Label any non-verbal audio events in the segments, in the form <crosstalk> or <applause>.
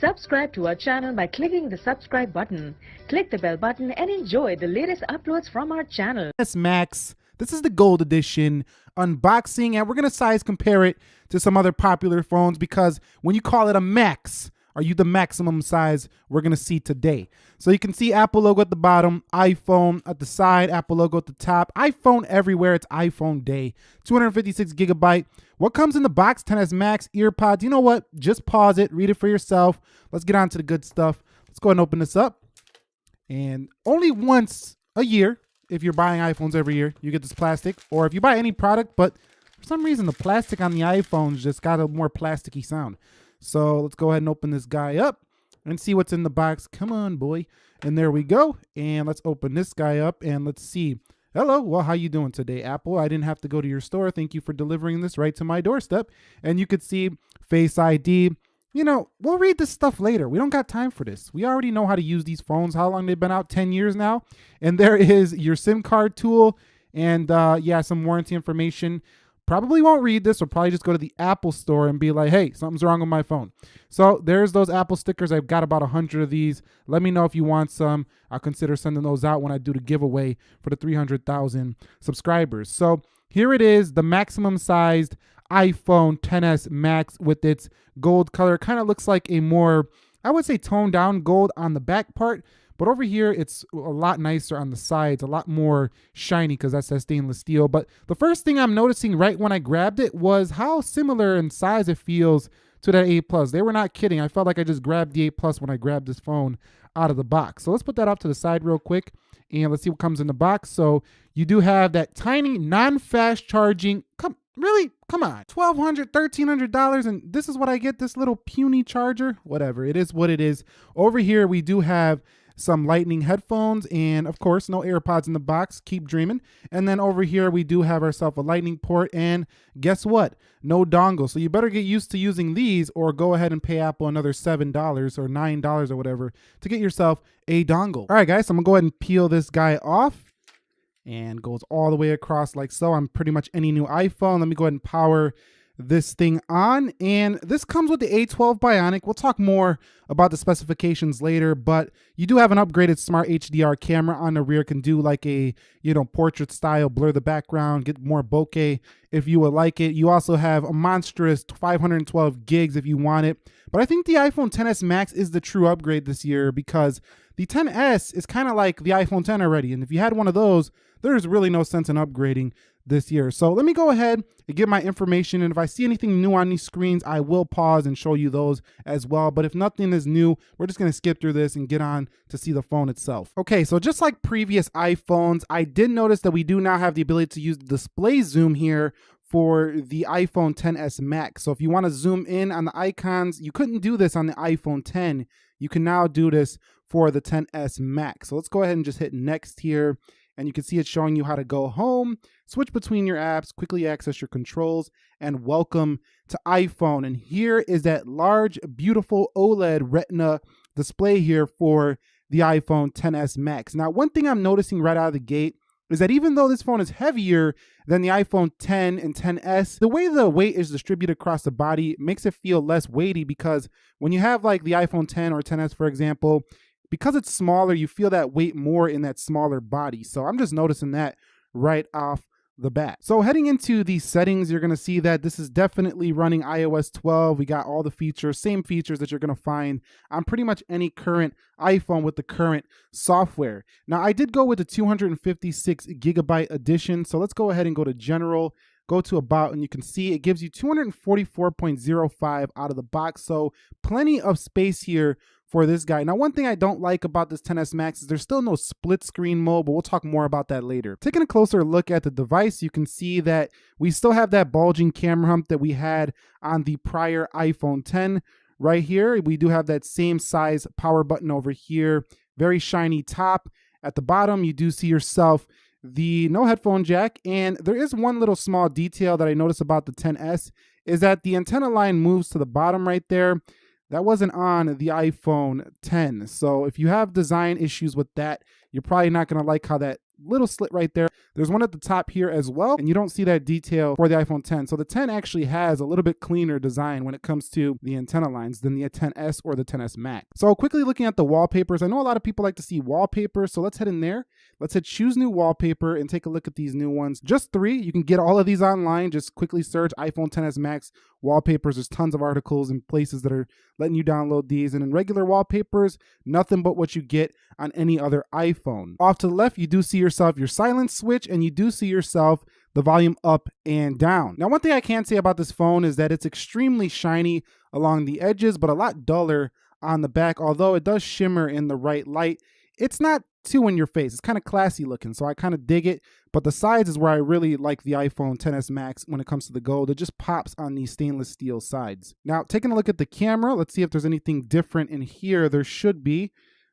Subscribe to our channel by clicking the subscribe button. Click the bell button and enjoy the latest uploads from our channel. Yes, Max. This is the gold edition unboxing, and we're gonna size compare it to some other popular phones because when you call it a Max, are you the maximum size we're gonna see today? So you can see Apple logo at the bottom, iPhone at the side, Apple logo at the top, iPhone everywhere. It's iPhone day. 256 gigabyte. What comes in the box? 10s Max, earpods. You know what? Just pause it, read it for yourself. Let's get on to the good stuff. Let's go ahead and open this up. And only once a year, if you're buying iPhones every year, you get this plastic. Or if you buy any product, but for some reason the plastic on the iPhones just got a more plasticky sound. So let's go ahead and open this guy up and see what's in the box. Come on, boy. And there we go. And let's open this guy up and let's see. Hello, well, how you doing today, Apple? I didn't have to go to your store. Thank you for delivering this right to my doorstep. And you could see Face ID. You know, we'll read this stuff later. We don't got time for this. We already know how to use these phones. How long they've been out? 10 years now. And there <laughs> is your SIM card tool and uh, yeah, some warranty information probably won't read this or probably just go to the Apple store and be like, hey, something's wrong with my phone. So there's those Apple stickers. I've got about a 100 of these. Let me know if you want some. I'll consider sending those out when I do the giveaway for the 300,000 subscribers. So here it is, the maximum sized iPhone 10s Max with its gold color. Kind of looks like a more, I would say toned down gold on the back part, but over here, it's a lot nicer on the sides, a lot more shiny because that's that stainless steel. But the first thing I'm noticing right when I grabbed it was how similar in size it feels to that 8 Plus. They were not kidding. I felt like I just grabbed the 8 Plus when I grabbed this phone out of the box. So let's put that up to the side real quick and let's see what comes in the box. So you do have that tiny non-fast charging. Come, really? Come on. $1,200, $1,300 and this is what I get, this little puny charger? Whatever, it is what it is. Over here, we do have some lightning headphones, and of course, no AirPods in the box. Keep dreaming. And then over here, we do have ourselves a lightning port, and guess what? No dongle. So you better get used to using these or go ahead and pay Apple another $7 or $9 or whatever to get yourself a dongle. All right, guys, so I'm gonna go ahead and peel this guy off and goes all the way across like so on pretty much any new iPhone. Let me go ahead and power this thing on. And this comes with the A12 Bionic. We'll talk more about the specifications later, but you do have an upgraded smart HDR camera on the rear, can do like a, you know, portrait style, blur the background, get more bokeh if you would like it. You also have a monstrous 512 gigs if you want it. But I think the iPhone 10s Max is the true upgrade this year because the 10s is kind of like the iPhone 10 already. And if you had one of those, there's really no sense in upgrading this year. So let me go ahead and get my information. And if I see anything new on these screens, I will pause and show you those as well. But if nothing is new, we're just going to skip through this and get on to see the phone itself. Okay, so just like previous iPhones, I did notice that we do now have the ability to use the display zoom here for the iPhone 10s Max. So if you want to zoom in on the icons, you couldn't do this on the iPhone 10. You can now do this for the 10s Max. So let's go ahead and just hit next here and you can see it's showing you how to go home, switch between your apps, quickly access your controls, and welcome to iPhone. And here is that large, beautiful OLED Retina display here for the iPhone 10s Max. Now, one thing I'm noticing right out of the gate is that even though this phone is heavier than the iPhone 10 and 10s, the way the weight is distributed across the body makes it feel less weighty because when you have like the iPhone 10 or 10s, for example, because it's smaller, you feel that weight more in that smaller body. So I'm just noticing that right off the bat. So heading into these settings, you're going to see that this is definitely running iOS 12. We got all the features, same features that you're going to find on pretty much any current iPhone with the current software. Now, I did go with the 256 gigabyte edition. So let's go ahead and go to general, go to about, and you can see it gives you 244.05 out of the box. So plenty of space here for this guy. Now, one thing I don't like about this 10s Max is there's still no split screen mode, but we'll talk more about that later. Taking a closer look at the device, you can see that we still have that bulging camera hump that we had on the prior iPhone 10 right here. We do have that same size power button over here, very shiny top. At the bottom, you do see yourself the no headphone jack. And there is one little small detail that I noticed about the 10S is that the antenna line moves to the bottom right there. That wasn't on the iPhone 10. So if you have design issues with that, you're probably not going to like how that little slit right there. There's one at the top here as well, and you don't see that detail for the iPhone 10. So the 10 actually has a little bit cleaner design when it comes to the antenna lines than the 10s or the 10s Max. So quickly looking at the wallpapers, I know a lot of people like to see wallpapers, so let's head in there. Let's hit choose new wallpaper and take a look at these new ones. Just three. You can get all of these online. Just quickly search iPhone 10s Max wallpapers. There's tons of articles and places that are letting you download these. And in regular wallpapers, nothing but what you get on any other iPhone. Off to the left, you do see yourself your silence switch and you do see yourself the volume up and down. Now, one thing I can say about this phone is that it's extremely shiny along the edges, but a lot duller on the back, although it does shimmer in the right light. It's not too in your face. It's kind of classy looking, so I kind of dig it. But the sides is where I really like the iPhone 10s Max when it comes to the gold. It just pops on these stainless steel sides. Now, taking a look at the camera, let's see if there's anything different in here. There should be,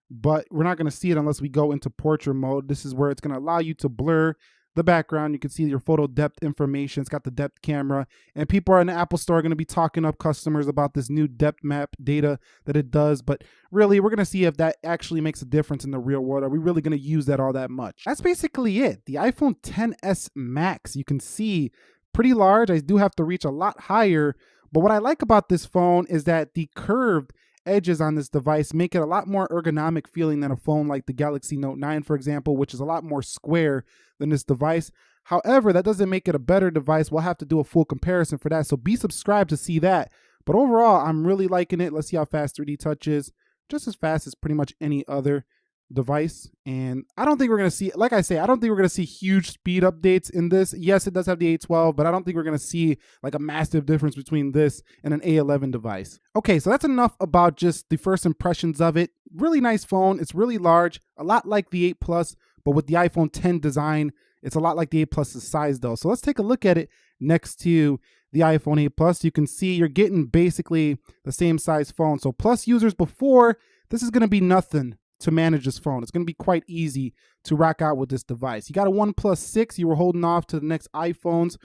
but we're not going to see it unless we go into portrait mode. This is where it's going to allow you to blur the background. You can see your photo depth information. It's got the depth camera. And people are in the Apple Store going to be talking up customers about this new depth map data that it does. But really, we're going to see if that actually makes a difference in the real world. Are we really going to use that all that much? That's basically it. The iPhone 10s Max, you can see pretty large. I do have to reach a lot higher. But what I like about this phone is that the curved edges on this device make it a lot more ergonomic feeling than a phone like the Galaxy Note 9, for example, which is a lot more square than this device. However, that doesn't make it a better device. We'll have to do a full comparison for that. So be subscribed to see that. But overall, I'm really liking it. Let's see how fast 3D Touch is. Just as fast as pretty much any other device and i don't think we're going to see like i say i don't think we're going to see huge speed updates in this. Yes it does have the a12 but i don't think we're going to see like a massive difference between this and an a11 device. Okay so that's enough about just the first impressions of it. Really nice phone. It's really large a lot like the 8 plus but with the iphone 10 design it's a lot like the 8 plus's size though. So let's take a look at it next to the iphone 8 plus. You can see you're getting basically the same size phone. So plus users before this is going to be nothing to manage this phone. It's going to be quite easy to rock out with this device. You got a OnePlus 6, you were holding off to the next iPhones.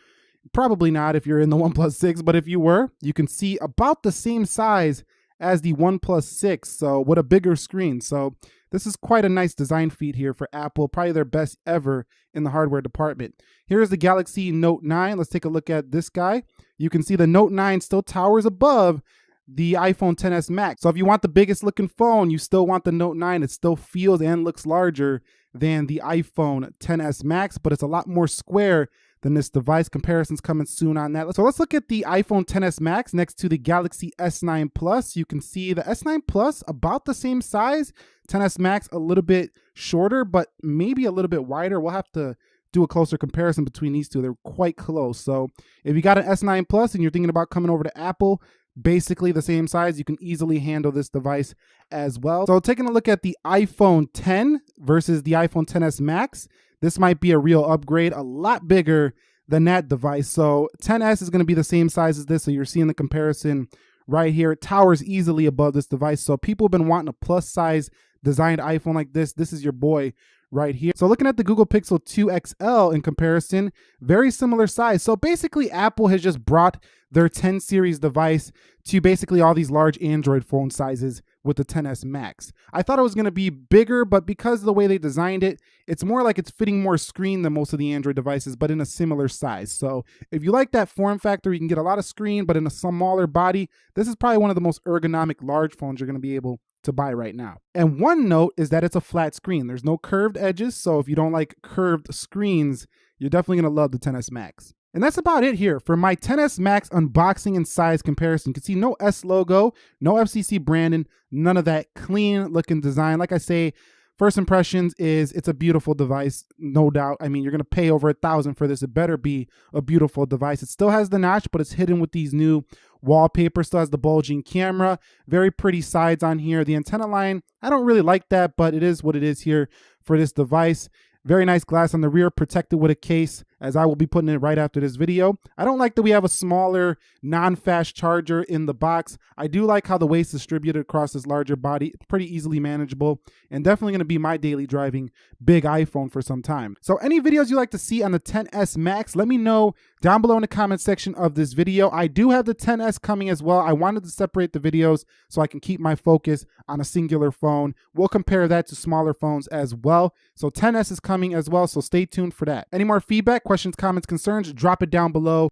Probably not if you're in the <laughs> OnePlus 6, but if you were, you can see about the same size as the OnePlus 6, so with a bigger screen. So this is quite a nice design feat here for Apple, probably their best ever in the hardware department. Here's the Galaxy Note 9. Let's take a look at this guy. You can see the Note 9 still towers above the iPhone 10s Max. So if you want the biggest looking phone, you still want the Note 9. It still feels and looks larger than the iPhone 10s Max, but it's a lot more square than this device. Comparisons coming soon on that. So let's look at the iPhone 10s Max next to the Galaxy S9 Plus. You can see the S9 Plus about the same size. 10s Max a little bit shorter, but maybe a little bit wider. We'll have to do a closer comparison between these two. They're quite close. So if you got an S9 Plus and you're thinking about coming over to Apple, basically the same size. You can easily handle this device as well. So taking a look at the iPhone 10 versus the iPhone 10s Max, this might be a real upgrade, a lot bigger than that device. So 10s is going to be the same size as this. So you're seeing the comparison right here. It towers easily above this device. So people have been wanting a plus size designed iPhone like this. This is your boy right here. So looking at the Google Pixel 2 XL in comparison, very similar size. So basically Apple has just brought their 10 series device to basically all these large Android phone sizes with the 10s Max. I thought it was going to be bigger, but because of the way they designed it, it's more like it's fitting more screen than most of the Android devices, but in a similar size. So if you like that form factor, you can get a lot of screen, but in a smaller body, this is probably one of the most ergonomic large phones you're going to be able to buy right now. And one note is that it's a flat screen. There's no curved edges, so if you don't like curved screens, you're definitely going to love the 10s Max. And that's about it here for my 10s Max unboxing and size comparison. You can see no S logo, no FCC branding, none of that clean looking design. Like I say, first impressions is it's a beautiful device, no doubt. I mean, you're gonna pay over a thousand for this. It better be a beautiful device. It still has the notch, but it's hidden with these new wallpaper. Still has the bulging camera. Very pretty sides on here. The antenna line, I don't really like that, but it is what it is here for this device. Very nice glass on the rear, protected with a case as I will be putting it right after this video. I don't like that we have a smaller non-fast charger in the box. I do like how the weight's distributed across this larger body. Pretty easily manageable and definitely going to be my daily driving big iPhone for some time. So any videos you like to see on the 10s Max, let me know down below in the comment section of this video. I do have the 10s coming as well. I wanted to separate the videos so I can keep my focus on a singular phone. We'll compare that to smaller phones as well. So 10s is coming as well, so stay tuned for that. Any more feedback, questions, comments, concerns, drop it down below.